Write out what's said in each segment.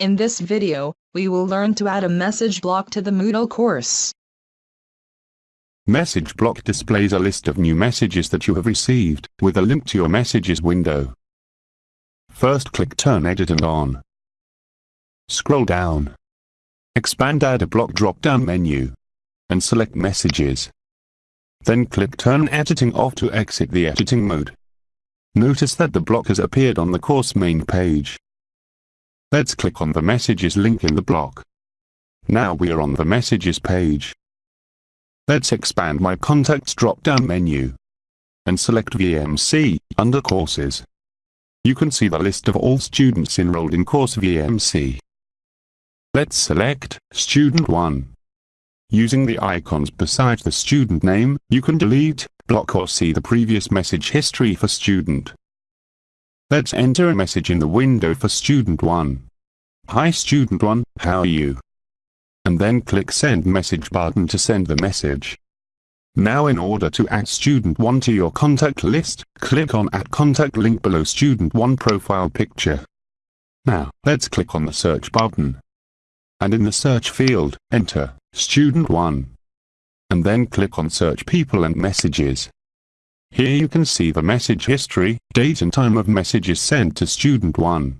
In this video, we will learn to add a message block to the Moodle course. Message block displays a list of new messages that you have received, with a link to your messages window. First click Turn Editing on. Scroll down. Expand Add a Block drop-down menu. And select Messages. Then click Turn Editing off to exit the editing mode. Notice that the block has appeared on the course main page. Let's click on the Messages link in the block. Now we are on the Messages page. Let's expand My Contacts drop-down menu. And select VMC, under Courses. You can see the list of all students enrolled in course VMC. Let's select Student 1. Using the icons beside the student name, you can delete, block or see the previous message history for student. Let's enter a message in the window for student 1. Hi student 1, how are you? And then click send message button to send the message. Now in order to add student 1 to your contact list, click on add contact link below student 1 profile picture. Now, let's click on the search button. And in the search field, enter student 1. And then click on search people and messages. Here you can see the message history, date and time of messages sent to student 1.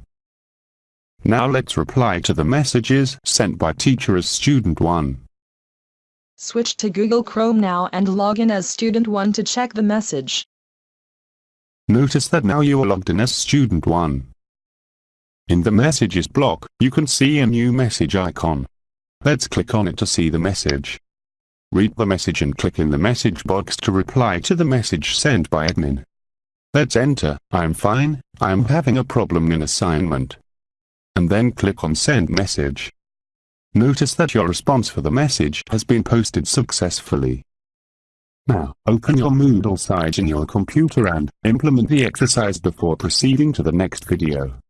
Now let's reply to the messages sent by teacher as student 1. Switch to Google Chrome now and log in as student 1 to check the message. Notice that now you are logged in as student 1. In the messages block, you can see a new message icon. Let's click on it to see the message. Read the message and click in the message box to reply to the message sent by admin. Let's enter, I'm fine, I'm having a problem in assignment. And then click on send message. Notice that your response for the message has been posted successfully. Now, open your Moodle site in your computer and implement the exercise before proceeding to the next video.